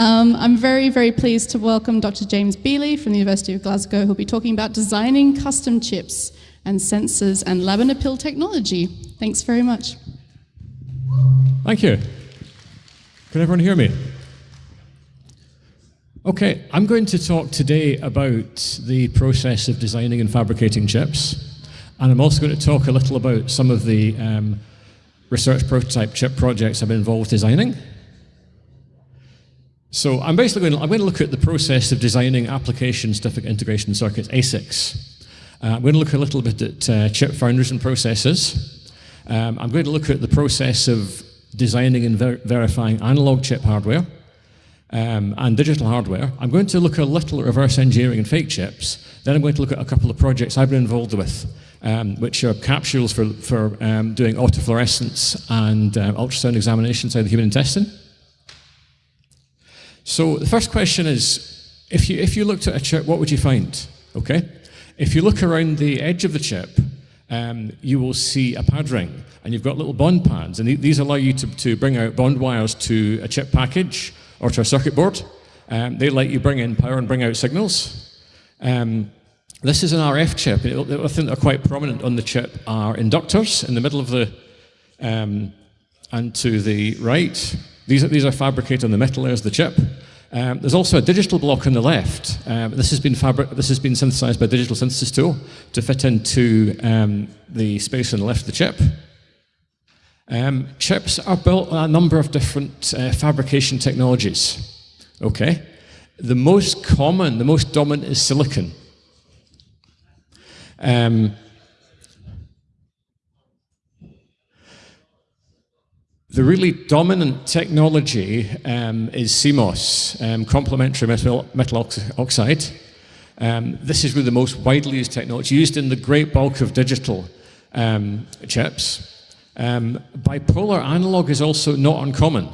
Um, I'm very, very pleased to welcome Dr. James Bealey from the University of Glasgow, who'll be talking about designing custom chips and sensors and lab-in-a-pill technology. Thanks very much. Thank you. Can everyone hear me? Okay, I'm going to talk today about the process of designing and fabricating chips. And I'm also going to talk a little about some of the um, research prototype chip projects I've been involved designing. So I'm basically going to, I'm going to look at the process of designing application-specific integration circuits, ASICs. Uh, I'm going to look a little bit at uh, chip foundries and processes. Um, I'm going to look at the process of designing and ver verifying analog chip hardware um, and digital hardware. I'm going to look a little at reverse engineering and fake chips. Then I'm going to look at a couple of projects I've been involved with, um, which are capsules for, for um, doing autofluorescence and uh, ultrasound examination inside the human intestine. So the first question is, if you, if you looked at a chip, what would you find? Okay? If you look around the edge of the chip, um, you will see a pad ring, and you've got little bond pads, and these allow you to, to bring out bond wires to a chip package or to a circuit board. Um, they let you bring in power and bring out signals. Um, this is an RF chip. I think they're quite prominent on the chip are inductors in the middle of the, um, and to the right, these are, these are fabricated on the metal layers of the chip. Um, there's also a digital block on the left. Um, this, has been this has been synthesized by digital synthesis tool to fit into um, the space on the left of the chip. Um, chips are built on a number of different uh, fabrication technologies. Okay, the most common, the most dominant is silicon. Um, The really dominant technology um, is CMOS, um, complementary metal, metal oxide. Um, this is really the most widely used technology, used in the great bulk of digital um, chips. Um, bipolar analog is also not uncommon.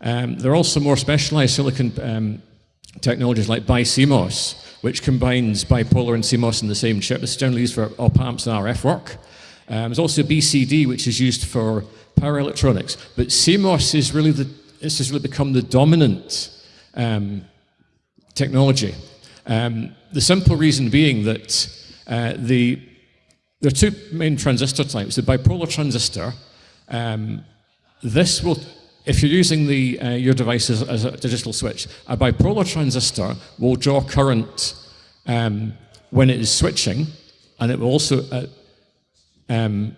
Um, there are also more specialized silicon technologies like BiCMOS, which combines bipolar and CMOS in the same chip. Is generally used for op amps and RF work. there's also BCD, which is used for power electronics. But CMOS is really the, this has really become the dominant um, technology. Um, the simple reason being that uh, the, there are two main transistor types. The bipolar transistor, um, this will, if you're using the, uh, your device as, as, a digital switch, a bipolar transistor will draw current um, when it is switching, and it will also uh, um,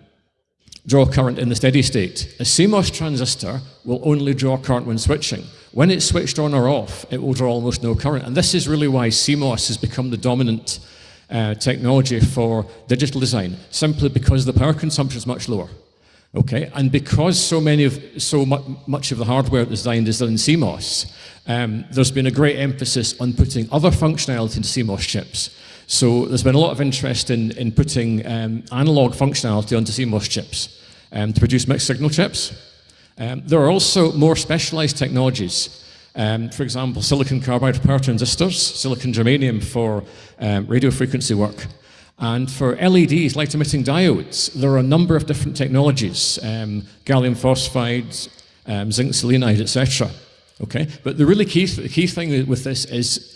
draw current in the steady state. A CMOS transistor will only draw current when switching. When it's switched on or off, it will draw almost no current. And this is really why CMOS has become the dominant uh, technology for digital design, simply because the power consumption is much lower. Okay, and because so many of so mu much of the hardware designed is done in CMOS, um, there's been a great emphasis on putting other functionality into CMOS chips. So there's been a lot of interest in, in putting um, analog functionality onto CMOS chips um, to produce mixed signal chips. Um, there are also more specialized technologies. Um, for example, silicon carbide power transistors, silicon germanium for um, radio frequency work. And for LEDs, light emitting diodes, there are a number of different technologies, um, gallium phosphide, zinc selenide, etc. Okay, but the really key, th key thing with this is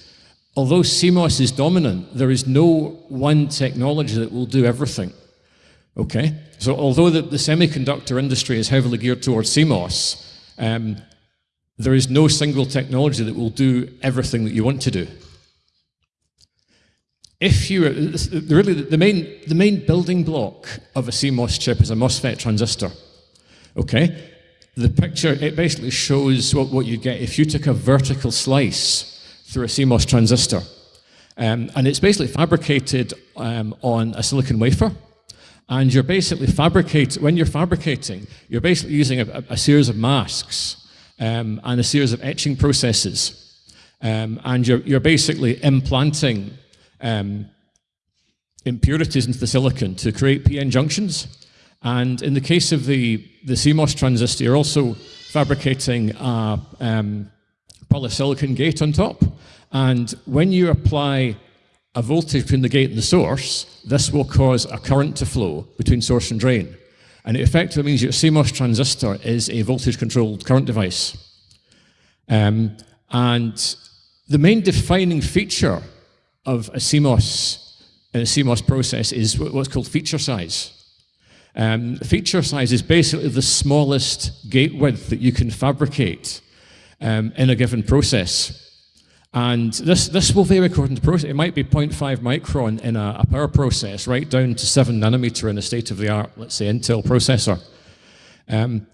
although CMOS is dominant, there is no one technology that will do everything. Okay? So although the, the semiconductor industry is heavily geared towards CMOS, um, there is no single technology that will do everything that you want to do. If you, really, the main, the main building block of a CMOS chip is a MOSFET transistor. Okay? The picture, it basically shows what, what you get if you took a vertical slice through a CMOS transistor. Um, and it's basically fabricated um, on a silicon wafer. And you're basically fabricating, when you're fabricating, you're basically using a, a series of masks um, and a series of etching processes. Um, and you're, you're basically implanting um, impurities into the silicon to create PN junctions. And in the case of the, the CMOS transistor, you're also fabricating a, um, polysilicon gate on top. And when you apply a voltage between the gate and the source, this will cause a current to flow between source and drain. And it effectively means your CMOS transistor is a voltage-controlled current device. Um, And the main defining feature of a CMOS, a CMOS process is what's called feature size. Um, feature size is basically the smallest gate width that you can fabricate um, in a given process. And this, this will vary according to process. It might be 0.5 micron in a, a power process, right down to 7 nanometer in a state-of-the-art, let's say, Intel processor. Um,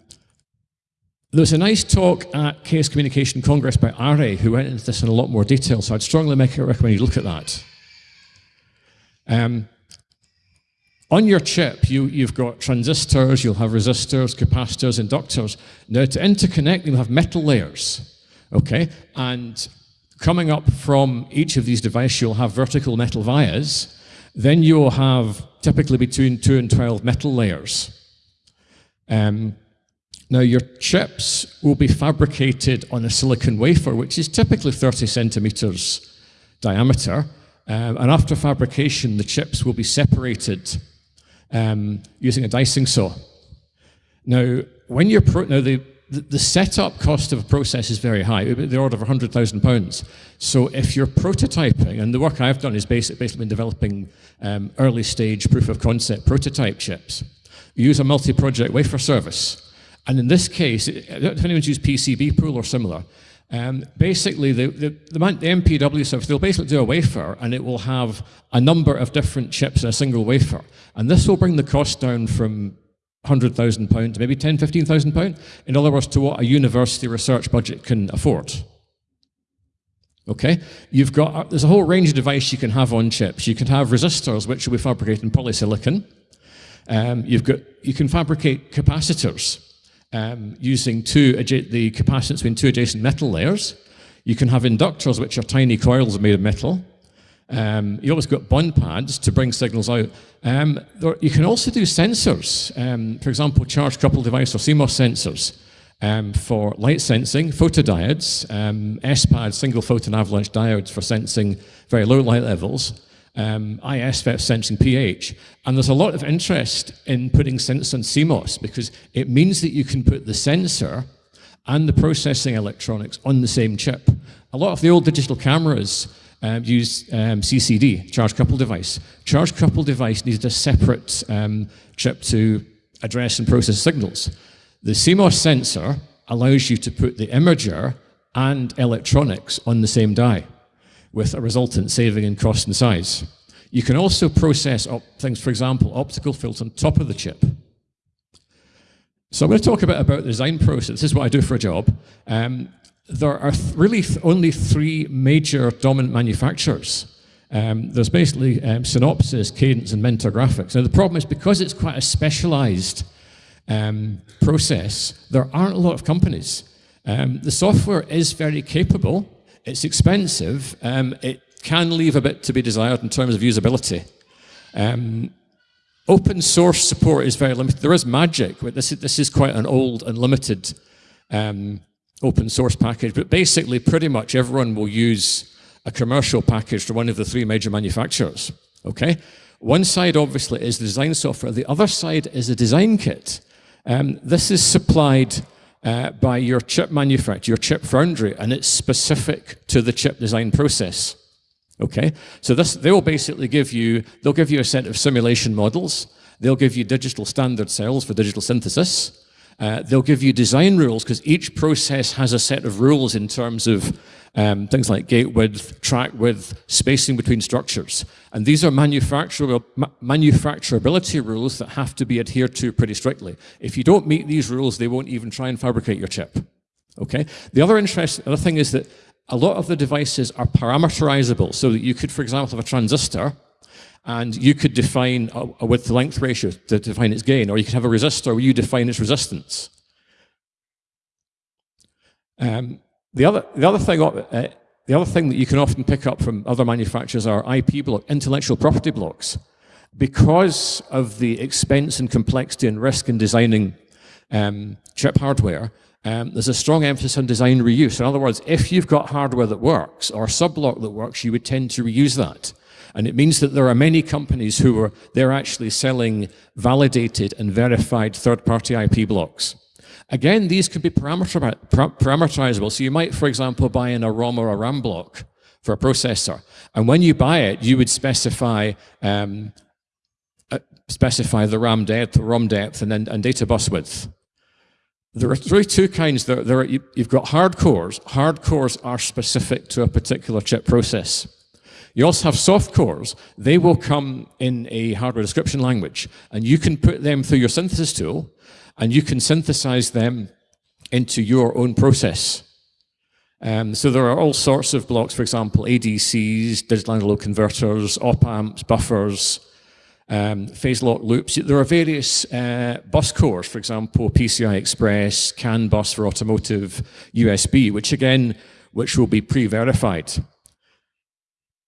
there was a nice talk at Chaos Communication Congress by Are, who went into this in a lot more detail, so I'd strongly make recommend you look at that. Um, on your chip, you, you've got transistors, you'll have resistors, capacitors, inductors. Now, to interconnect, you'll have metal layers, okay? And coming up from each of these devices, you'll have vertical metal vias. Then you'll have typically between 2 and 12 metal layers. Um, now, your chips will be fabricated on a silicon wafer, which is typically 30 centimeters diameter. Um, and after fabrication, the chips will be separated um, using a dicing saw. Now, when you're now the, the setup cost of a process is very high, the order of 100,000 pounds. So if you're prototyping, and the work I've done is basically, basically been developing um, early stage proof of concept prototype chips. You use a multi-project wafer service. And in this case, if anyone's used PCB pool or similar, um, basically, the, the, the, MPW service, they'll basically do a wafer and it will have a number of different chips in a single wafer. And this will bring the cost down from £100,000 to maybe £10,000, £15,000. In other words, to what a university research budget can afford. Okay, you've got, uh, there's a whole range of device you can have on chips. You can have resistors, which will be fabricated in polysilicon. Um, you've got, you can fabricate capacitors, um, using two, the capacitance between two adjacent metal layers. You can have inductors, which are tiny coils made of metal. Um, you always got bond pads to bring signals out. Um, there, you can also do sensors, um, for example, charge coupled device or CMOS sensors um, for light sensing, photodiodes, um, SPAD, single photon avalanche diodes for sensing very low light levels, um, ISFET sensing pH. And there's a lot of interest in putting sensors on CMOS because it means that you can put the sensor and the processing electronics on the same chip. A lot of the old digital cameras um, use um, CCD, charge coupled device. Charge coupled device needed a separate um, chip to address and process signals. The CMOS sensor allows you to put the imager and electronics on the same die with a resultant saving in cost and size. You can also process things, for example, optical filters on top of the chip. So I'm going to talk a bit about the design process. This is what I do for a job. Um, there are th really th only three major dominant manufacturers. Um, there's basically um, Synopsys, Cadence, and Mentor Graphics. Now the problem is because it's quite a specialized um, process, there aren't a lot of companies. Um, the software is very capable, it's expensive. Um, it can leave a bit to be desired in terms of usability. Um, open source support is very limited. There is Magic, but this is, this is quite an old and limited um, open source package. But basically, pretty much everyone will use a commercial package from one of the three major manufacturers. Okay? One side, obviously, is the design software. The other side is a design kit. Um, this is supplied uh, by your chip manufacturer, your chip foundry, and it's specific to the chip design process. Okay, so this they will basically give you they'll give you a set of simulation models. They'll give you digital standard cells for digital synthesis. Uh, they'll give you design rules because each process has a set of rules in terms of um, things like gate width, track width, spacing between structures. And these are ma manufacturability rules that have to be adhered to pretty strictly. If you don't meet these rules, they won't even try and fabricate your chip. Okay. The other interesting other thing is that a lot of the devices are parameterizable, so that you could, for example, have a transistor and you could define a, a width-length ratio to define its gain, or you could have a resistor where you define its resistance. Um, the other, the other thing, uh, the other thing that you can often pick up from other manufacturers are IP block, intellectual property blocks. Because of the expense and complexity and risk in designing um, chip hardware, um, there's a strong emphasis on design reuse. In other words, if you've got hardware that works or a sub-block that works, you would tend to reuse that. And it means that there are many companies who are, they're actually selling validated and verified third-party IP blocks. Again, these can be parameterizable. So you might, for example, buy in a ROM or a RAM block for a processor. And when you buy it, you would specify um, uh, specify the RAM depth, ROM depth, and then and data bus width. There are really two kinds. There, there are, you, have got hard cores. Hard cores are specific to a particular chip process. You also have soft cores. They will come in a hardware description language, and you can put them through your synthesis tool, and you can synthesize them into your own process. Um, so there are all sorts of blocks, for example, ADCs, digital analog converters, op-amps, buffers, um, phase lock loops. There are various uh, bus cores, for example, PCI Express, CAN bus for automotive, USB, which again, which will be pre-verified.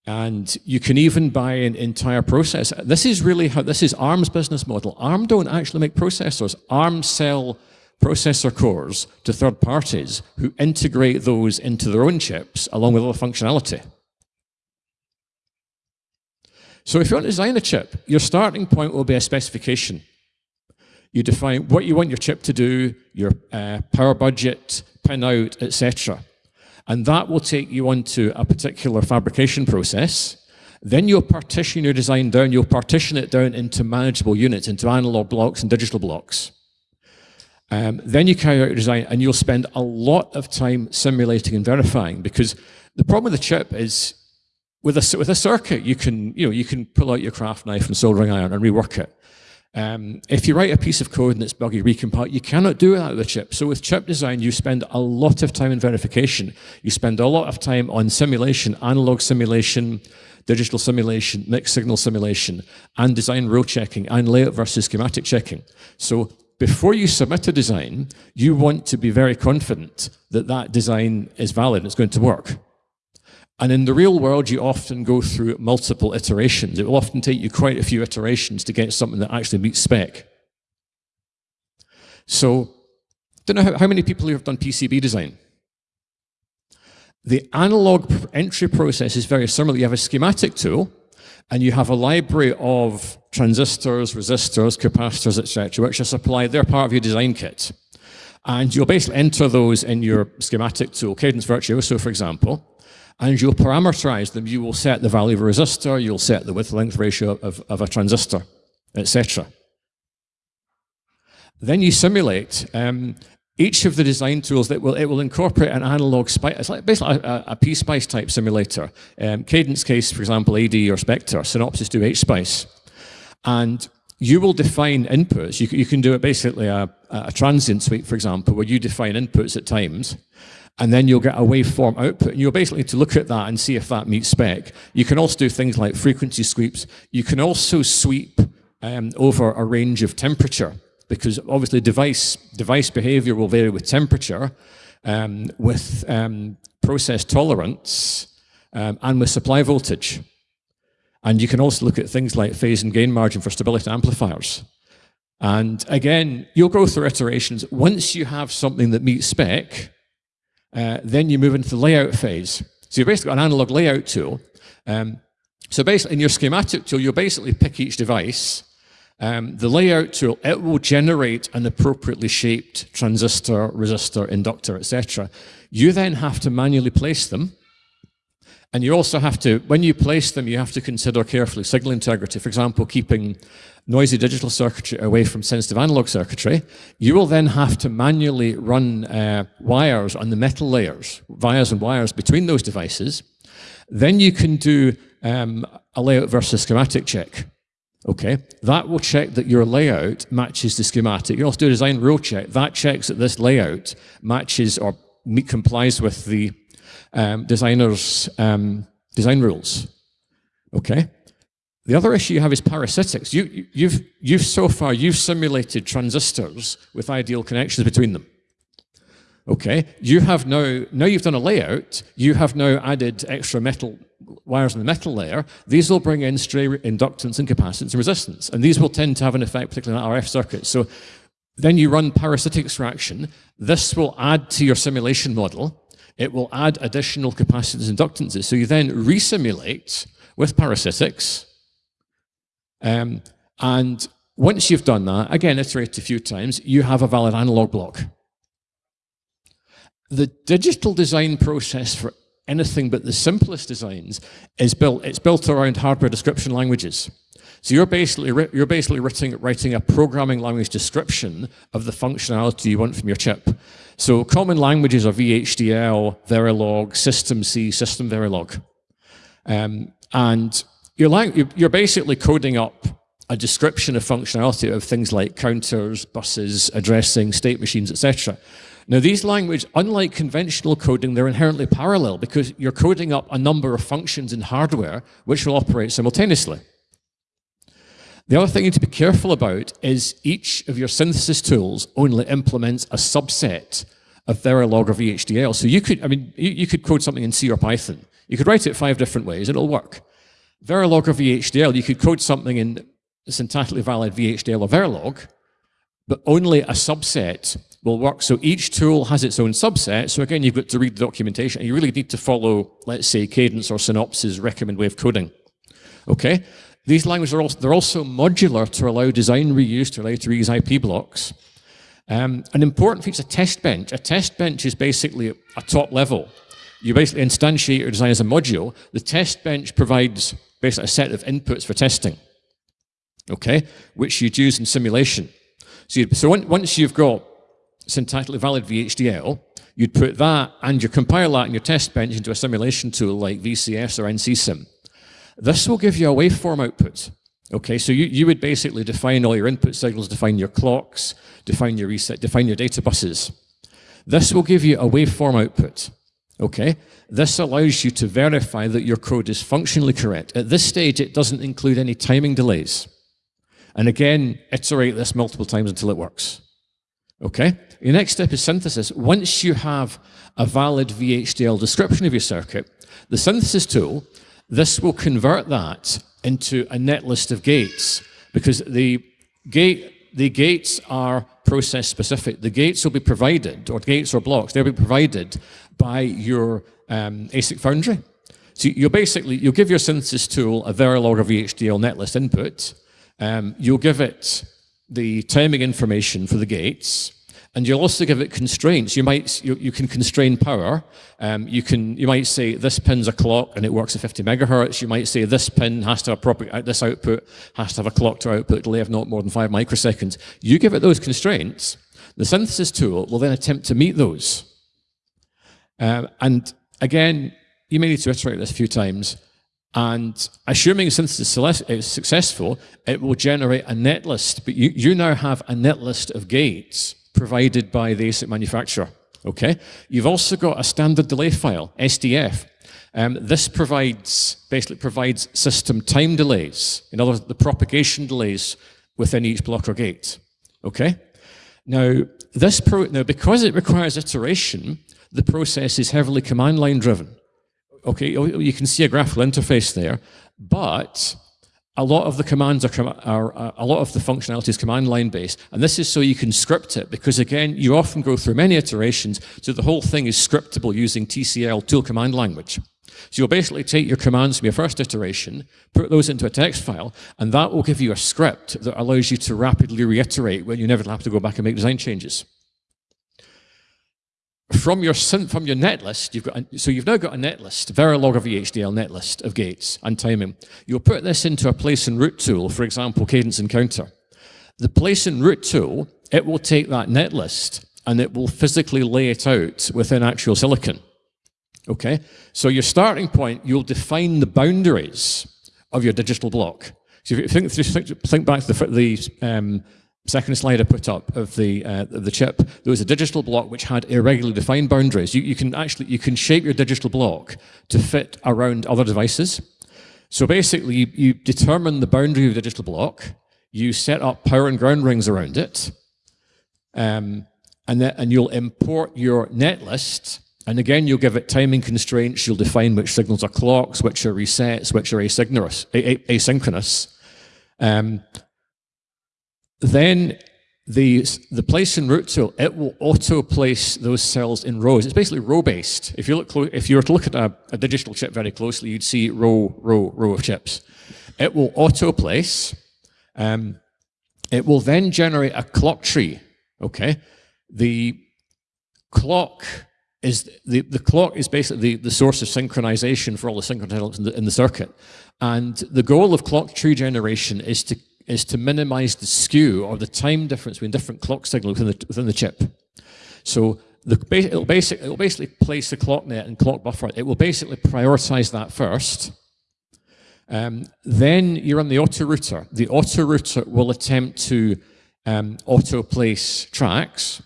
And you can even buy an entire process. This is really how, this is ARM's business model. ARM don't actually make processors. ARM sell processor cores to third parties who integrate those into their own chips along with other functionality. So if you want to design a chip, your starting point will be a specification. You define what you want your chip to do, your uh, power budget, pin out, etc. And that will take you onto a particular fabrication process. Then you'll partition your design down, you'll partition it down into manageable units, into analog blocks and digital blocks. Um, then you carry out your design and you'll spend a lot of time simulating and verifying because the problem with the chip is with a, with a circuit, you can, you know, you can pull out your craft knife and soldering iron and rework it. Um, if you write a piece of code and it's buggy, recompile, you cannot do that with a chip. So with chip design, you spend a lot of time in verification. You spend a lot of time on simulation, analog simulation, digital simulation, mixed signal simulation, and design rule checking, and layout versus schematic checking. So before you submit a design, you want to be very confident that that design is valid and it's going to work. And in the real world, you often go through multiple iterations. It will often take you quite a few iterations to get something that actually meets spec. So, don't know how, how many people have done PCB design. The analog entry process is very similar. You have a schematic tool, and you have a library of transistors, resistors, capacitors, etc., which are supplied. They're part of your design kit. And you'll basically enter those in your schematic tool, Cadence Virtuoso, for example and you'll parameterize them. You will set the value of a resistor, you'll set the width-length ratio of, of a transistor, etc. Then you simulate um, each of the design tools that will it will incorporate an analog spice. It's like basically a, a type simulator. Um, Cadence case, for example, AD or Spectre. Synopsys do H-Spice. and you will define inputs. You, you can do it basically a, a transient suite, for example, where you define inputs at times, and then you'll get a waveform output. And you'll basically to look at that and see if that meets spec. You can also do things like frequency sweeps. You can also sweep um, over a range of temperature because obviously device, device behavior will vary with temperature, um, with um, process tolerance, um, and with supply voltage. And you can also look at things like phase and gain margin for stability amplifiers. And again, you'll go through iterations. Once you have something that meets spec, uh, then you move into the layout phase. So you've basically got an analog layout tool. Um, so basically in your schematic tool, you'll basically pick each device. Um, the layout tool, it will generate an appropriately shaped transistor, resistor, inductor, etc. You then have to manually place them. And you also have to, when you place them, you have to consider carefully signal integrity. For example, keeping noisy digital circuitry away from sensitive analog circuitry. You will then have to manually run uh, wires on the metal layers, wires and wires between those devices. Then you can do um, a layout versus schematic check. Okay, that will check that your layout matches the schematic. You also do a design rule check. That checks that this layout matches or complies with the um, designer's um, design rules. Okay, the other issue you have is parasitics. You, you've, you've so far, you've simulated transistors with ideal connections between them. Okay, you have now, now you've done a layout, you have now added extra metal wires in the metal layer. These will bring in stray inductance and capacitance and resistance. And these will tend to have an effect, particularly on RF circuits. So then you run parasitic extraction. This will add to your simulation model. It will add additional capacitance and inductances. So you then resimulate with parasitics um, and once you've done that, again, iterate a few times, you have a valid analog block. the digital design process for anything but the simplest designs is built, it's built around hardware description languages. So you're basically, you're basically writing, writing a programming language description of the functionality you want from your chip. So common languages are VHDL, Verilog, System C, System Verilog. Um, and you're, you're basically coding up a description of functionality of things like counters, buses, addressing, state machines, etc. Now these languages, unlike conventional coding, they're inherently parallel because you're coding up a number of functions in hardware which will operate simultaneously. The other thing you need to be careful about is each of your synthesis tools only implements a subset of Verilog or VHDL. So you could, I mean, you, you could code something in C or Python. You could write it five different ways, it'll work. Verilog or VHDL, you could code something in syntactically valid VHDL or Verilog, but only a subset will work. So each tool has its own subset. So again, you've got to read the documentation you really need to follow, let's say, Cadence or Synopsys recommend way of coding. Okay? These languages are also, they're also modular to allow design reuse, to allow to reuse IP blocks. Um, an important feature, is a test bench. A test bench is basically a top level. You basically instantiate your design as a module. The test bench provides basically a set of inputs for testing, okay, which you'd use in simulation. So, so once you've got syntactically valid VHDL, you'd put that and you compile that in your test bench into a simulation tool like VCS or NCSIM. This will give you a waveform output. Okay, so you, you would basically define all your input signals, define your clocks, define your reset, define your data buses. This will give you a waveform output. Okay, this allows you to verify that your code is functionally correct. At this stage, it doesn't include any timing delays. And again, iterate this multiple times until it works. Okay, your next step is synthesis. Once you have a valid VHDL description of your circuit, the synthesis tool this will convert that into a netlist of gates because the gate the gates are process specific. The gates will be provided, or gates or blocks, they'll be provided by your um, ASIC foundry. So you'll basically, you'll give your synthesis tool a Verilog or VHDL netlist input. Um, you'll give it the timing information for the gates. And you'll also give it constraints. You might you, you can constrain power. Um, you can you might say this pin's a clock and it works at 50 megahertz. You might say this pin has to have proper uh, this output has to have a clock to output delay of not more than five microseconds. You give it those constraints. The synthesis tool will then attempt to meet those. Um, and again, you may need to iterate this a few times. And assuming synthesis is successful, it will generate a netlist. But you, you now have a netlist of gates provided by the ASIC manufacturer. Okay, you've also got a standard delay file, SDF. Um, this provides basically provides system time delays. In other words, the propagation delays within each block or gate. Okay. Now this pro now because it requires iteration, the process is heavily command line driven. Okay, you can see a graphical interface there, but a lot of the commands are, are, a lot of the functionality is command line based, and this is so you can script it, because again, you often go through many iterations, so the whole thing is scriptable using TCL tool command language. So you'll basically take your commands from your first iteration, put those into a text file, and that will give you a script that allows you to rapidly reiterate when you never have to go back and make design changes from your from your net list, you've got a, so you've now got a net list, Verilog or VHDL net list of gates and timing. You'll put this into a place and route tool, for example, Cadence Encounter. The place and route tool, it will take that net list and it will physically lay it out within actual silicon. Okay, so your starting point, you'll define the boundaries of your digital block. So if you think, think back to the, the um, second slide I put up of the, uh, of the chip, there was a digital block which had irregularly defined boundaries. You, you can actually, you can shape your digital block to fit around other devices. So basically, you, you determine the boundary of the digital block, you set up power and ground rings around it, um, and, then, and you'll import your netlist, and again, you'll give it timing constraints, you'll define which signals are clocks, which are resets, which are asynchronous. asynchronous. Um, then the, the place and route tool, it will auto-place those cells in rows. It's basically row-based. If you look, if you were to look at a, a, digital chip very closely, you'd see row, row, row of chips. It will auto-place. Um, it will then generate a clock tree. Okay, the clock is the, the clock is basically the, the source of synchronization for all the synchronous in the, in the circuit. And the goal of clock tree generation is to is to minimize the skew or the time difference between different clock signals within the, within the chip. So the, it'll, basic, it'll basically place the clock net and clock buffer. It will basically prioritize that first. Um, then you run the auto router. The auto router will attempt to um, auto place tracks,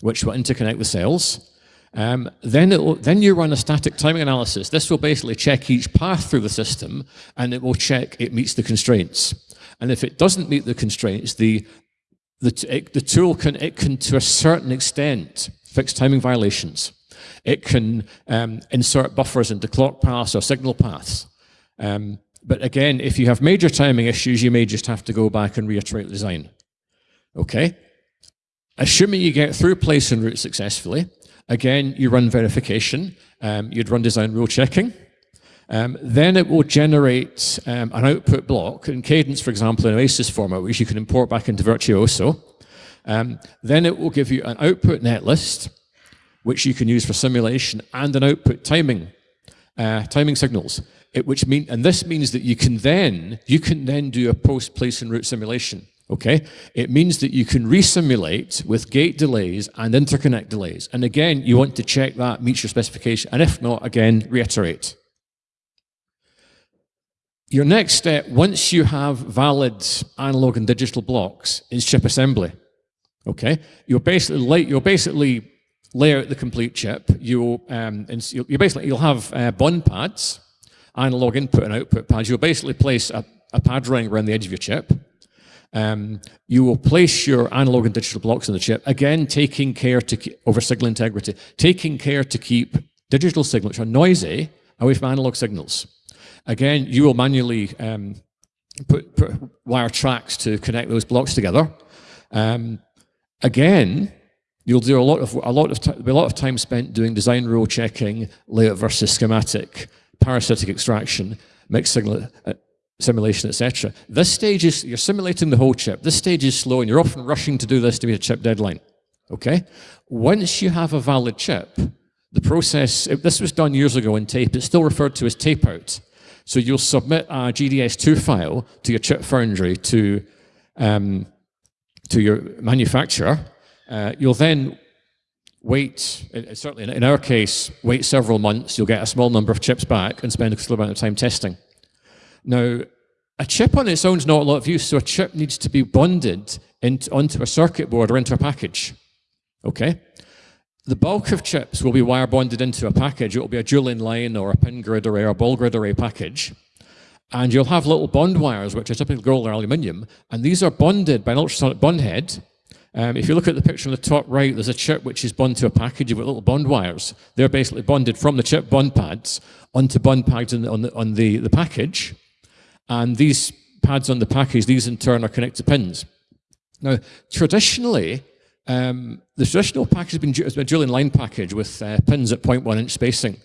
which will interconnect the cells. Um, then, then you run a static timing analysis. This will basically check each path through the system, and it will check it meets the constraints. And if it doesn't meet the constraints, the, the, it, the tool can, it can, to a certain extent, fix timing violations. It can um, insert buffers into clock paths or signal paths. Um, but again, if you have major timing issues, you may just have to go back and reiterate design. Okay? Assuming you get through place and route successfully, again, you run verification. Um, you'd run design rule checking. Um, then it will generate um, an output block in Cadence, for example, in OASIS format, which you can import back into Virtuoso. Um, then it will give you an output netlist, which you can use for simulation, and an output timing, uh, timing signals. It, which mean, and this means that you can then you can then do a post place and route simulation. Okay, it means that you can resimulate with gate delays and interconnect delays. And again, you want to check that meets your specification, and if not, again, reiterate. Your next step, once you have valid analog and digital blocks, is chip assembly. Okay, you'll basically lay, you'll basically lay out the complete chip. You'll um, you basically you'll have uh, bond pads, analog input and output pads. You'll basically place a, a pad ring around the edge of your chip. Um, you will place your analog and digital blocks in the chip, again taking care to keep, over signal integrity, taking care to keep digital signals, which are noisy, away from analog signals. Again, you will manually um, put, put, wire tracks to connect those blocks together. Um, again, you'll do a lot of a lot of a lot of time spent doing design rule checking, layout versus schematic, parasitic extraction, mixed signal uh, simulation, etc. This stage is you're simulating the whole chip. This stage is slow, and you're often rushing to do this to meet a chip deadline. Okay. Once you have a valid chip, the process. This was done years ago in tape. It's still referred to as tape out. So you'll submit a GDS2 file to your chip foundry to, um, to your manufacturer. Uh, you'll then wait, certainly in our case, wait several months. You'll get a small number of chips back and spend a considerable amount of time testing. Now, a chip on its own is not a lot of use, so a chip needs to be bonded into, onto a circuit board or into a package. Okay? The bulk of chips will be wire bonded into a package. It will be a dual inline or a pin grid array or a ball grid array package. And you'll have little bond wires, which are typically gold or aluminium, and these are bonded by an ultrasonic bond head. Um, if you look at the picture on the top right, there's a chip which is bonded to a package with little bond wires. They're basically bonded from the chip bond pads onto bond pads the, on, the, on the, the package. And these pads on the package, these in turn are connected to pins. Now, traditionally, um, the traditional package has been, has been a dual inline package with uh, pins at 0.1 inch spacing.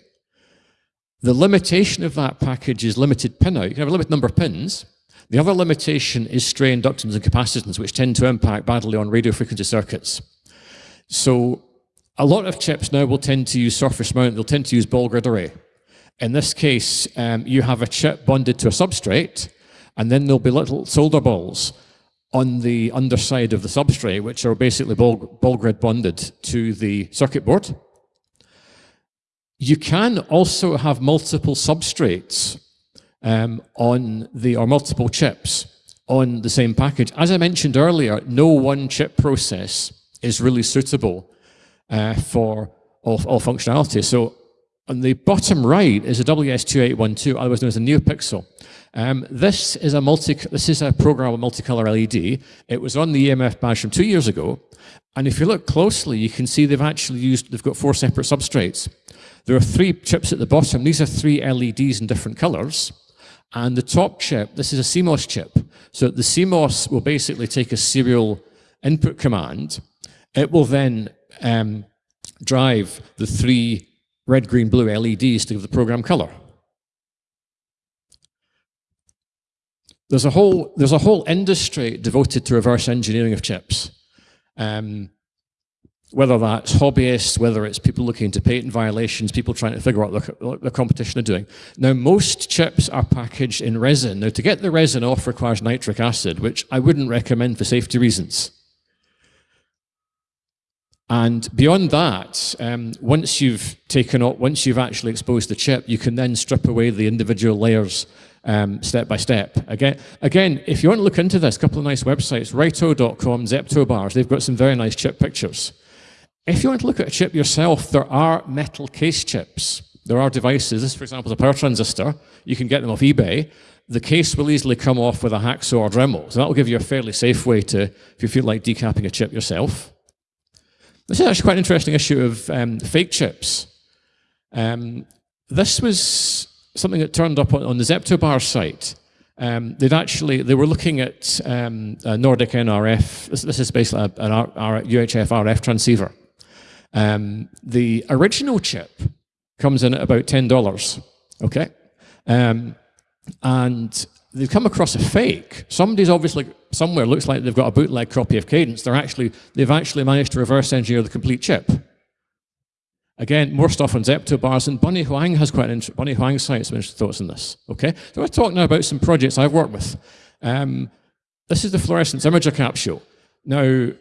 The limitation of that package is limited pin out. You can have a limited number of pins. The other limitation is stray inductance and capacitance, which tend to impact badly on radio frequency circuits. So a lot of chips now will tend to use surface mount. They'll tend to use ball grid array. In this case, um, you have a chip bonded to a substrate, and then there'll be little solder balls on the underside of the substrate, which are basically ball, ball grid bonded to the circuit board. You can also have multiple substrates um, on the, or multiple chips on the same package. As I mentioned earlier, no one chip process is really suitable uh, for all, all functionality. So on the bottom right is a WS2812, otherwise known as a NeoPixel. Um, this is a multi. This is a programmable multicolor LED. It was on the EMF badge from two years ago, and if you look closely, you can see they've actually used. They've got four separate substrates. There are three chips at the bottom. These are three LEDs in different colors. And the top chip, this is a CMOS chip. So the CMOS will basically take a serial input command. It will then um, drive the three red, green, blue LEDs to give the program color. There's a whole, there's a whole industry devoted to reverse engineering of chips. Um, whether that's hobbyists, whether it's people looking into patent violations, people trying to figure out what the competition are doing. Now, most chips are packaged in resin. Now, to get the resin off requires nitric acid, which I wouldn't recommend for safety reasons. And beyond that, um, once you've taken off, once you've actually exposed the chip, you can then strip away the individual layers um, step by step. Again, again, if you want to look into this, a couple of nice websites, Raito.com, Zeptobars, they've got some very nice chip pictures. If you want to look at a chip yourself, there are metal case chips. There are devices. This, for example, is a power transistor. You can get them off eBay. The case will easily come off with a hacksaw or Dremel. So that will give you a fairly safe way to, if you feel like decapping a chip yourself. This is actually quite an interesting issue of um, fake chips. Um, this was something that turned up on, on the Zeptobar site. Um, they'd actually, they were looking at um, Nordic NRF. This, this, is basically an R, R, UHF RF transceiver. Um, the original chip comes in at about $10, okay? Um, and they've come across a fake. Somebody's obviously somewhere looks like they've got a bootleg copy of Cadence. They're actually, they've actually managed to reverse engineer the complete chip. Again, more stuff on Zeptobars, and Bunny Huang has quite an interesting, Bunny Huang site some interesting thoughts on this. Okay, so let's talk now about some projects I've worked with. Um, this is the fluorescence imager capsule. Now,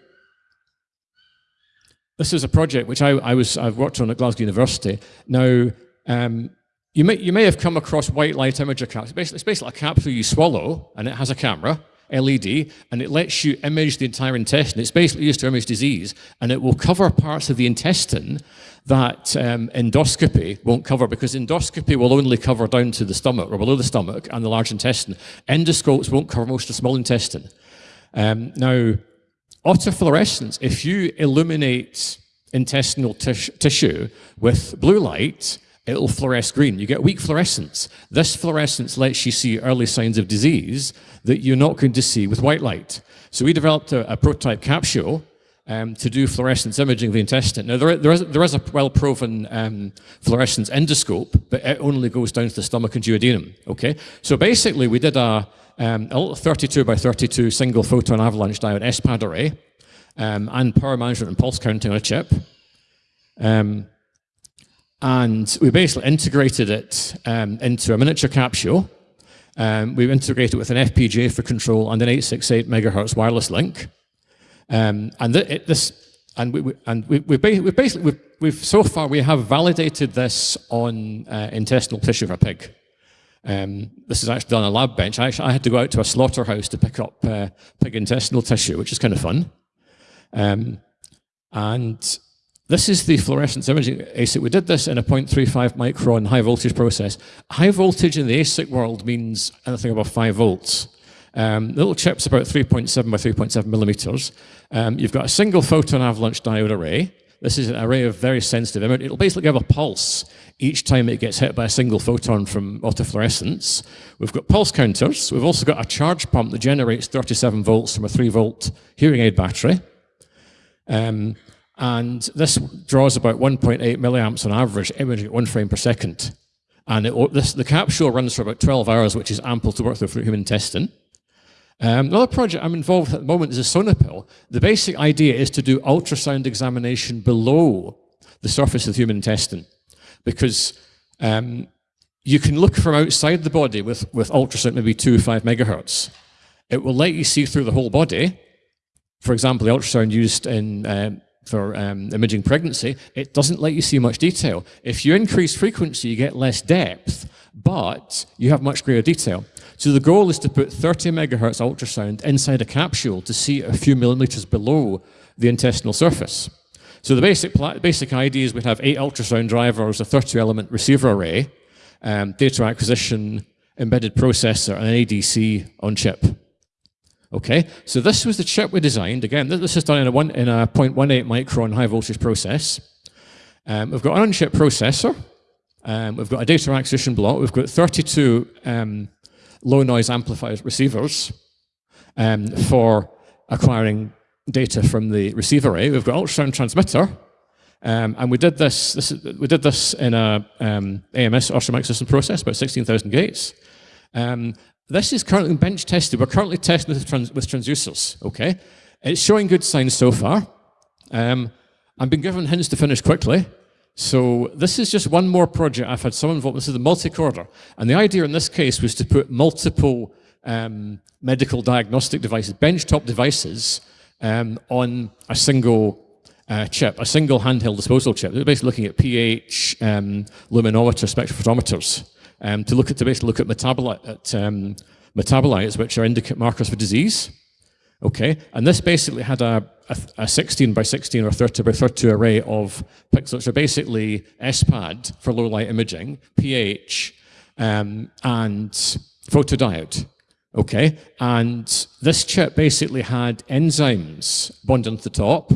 this is a project which I, I was, I've worked on at Glasgow University. Now, um, you, may, you may have come across white light imager capsule. It's basically, it's basically a capsule you swallow, and it has a camera, LED, and it lets you image the entire intestine. It's basically used to image disease, and it will cover parts of the intestine that um, endoscopy won't cover, because endoscopy will only cover down to the stomach, or below the stomach, and the large intestine. Endoscopes won't cover most of the small intestine. Um, now, Autofluorescence, if you illuminate intestinal tis tissue with blue light, it'll fluoresce green. You get weak fluorescence. This fluorescence lets you see early signs of disease that you're not going to see with white light. So we developed a, a prototype capsule um, to do fluorescence imaging of the intestine. Now, there, there, is, there is a well-proven um, fluorescence endoscope, but it only goes down to the stomach and duodenum, okay? So basically, we did a, um, a little 32 by 32 single photon avalanche diode SPAD array, um, and power management and pulse counting on a chip. And we basically integrated it um, into a miniature capsule. Um, we integrated it with an FPGA for control and an 868 megahertz wireless link. Um, and th it, this, and we, we and we, we, we basically, we've, we've, so far we have validated this on uh, intestinal tissue of a pig. Um, this is actually done on a lab bench. I, actually, I had to go out to a slaughterhouse to pick up uh, pig intestinal tissue, which is kind of fun. Um, and this is the fluorescence imaging ASIC. We did this in a 0.35 micron high voltage process. High voltage in the ASIC world means anything above 5 volts. Um, the little chip's about 3.7 by 3.7 millimeters. Um, you've got a single photon avalanche diode array. This is an array of very sensitive image. It'll basically give a pulse each time it gets hit by a single photon from autofluorescence. We've got pulse counters. We've also got a charge pump that generates 37 volts from a 3 volt hearing aid battery. Um, and this draws about 1.8 milliamps on average, imaging at one frame per second. And it, this, the capsule runs for about 12 hours, which is ample to work through for human intestine. Um, another project I'm involved with at the moment is a Sonopill. The basic idea is to do ultrasound examination below the surface of the human intestine because um, you can look from outside the body with, with ultrasound, maybe 2 or 5 megahertz. It will let you see through the whole body. For example, the ultrasound used in, uh, for um, imaging pregnancy, it doesn't let you see much detail. If you increase frequency, you get less depth, but you have much greater detail. So the goal is to put 30 megahertz ultrasound inside a capsule to see a few millimeters below the intestinal surface. So the basic, basic idea is we have eight ultrasound drivers, a 32-element receiver array, um, data acquisition, embedded processor, and an ADC on chip. Okay, so this was the chip we designed. Again, this is done in a, one, in a 0.18 micron high voltage process. Um, we've got an on-chip processor. Um, we've got a data acquisition block. We've got 32 um, low noise amplifiers receivers um, for acquiring data from the receiver array. We've got ultrasound transmitter, um, and we did this, this, we did this in a um, AMS ultramic system process, about 16,000 gates. Um, this is currently bench tested. We're currently testing with, trans with transducers, okay? It's showing good signs so far. Um, I've been given hints to finish quickly. So this is just one more project I've had some involved. This is the multicorder. And the idea in this case was to put multiple um, medical diagnostic devices, benchtop devices, um, on a single uh, chip, a single handheld disposal chip. They're basically looking at pH, um, luminometer, spectrophotometers, um, to look at to basically look at at, um, metabolites, which are indicate markers for disease. Okay, and this basically had a, a, a, 16 by 16 or 30 by 32 array of pixels, which are basically SPAD for low light imaging, pH, um, and photodiode. Okay, and this chip basically had enzymes bonded to the top,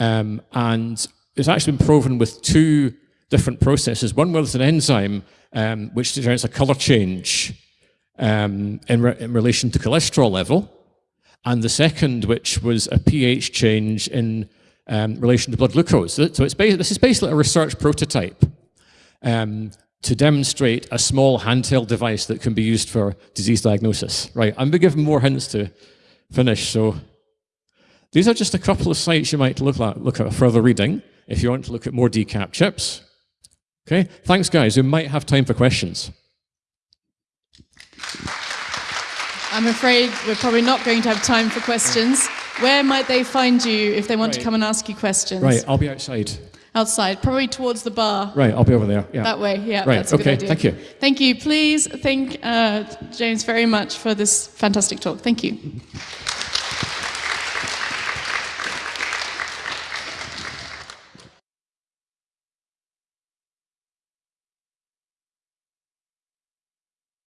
um, and it's actually been proven with two different processes. One was an enzyme um, which generates a color change um, in, re in relation to cholesterol level, and the second, which was a pH change in um, relation to blood glucose. So it's this is basically a research prototype um, to demonstrate a small handheld device that can be used for disease diagnosis. Right, I'm going to give more hints to finish. So these are just a couple of sites you might look at, look at further reading if you want to look at more decap chips. Okay, thanks guys. We might have time for questions. I'm afraid we're probably not going to have time for questions. Where might they find you if they want right. to come and ask you questions? Right, I'll be outside. Outside, probably towards the bar. Right, I'll be over there. Yeah. That way, yeah. Right, okay, thank you. Thank you. Please thank uh, James very much for this fantastic talk. Thank you.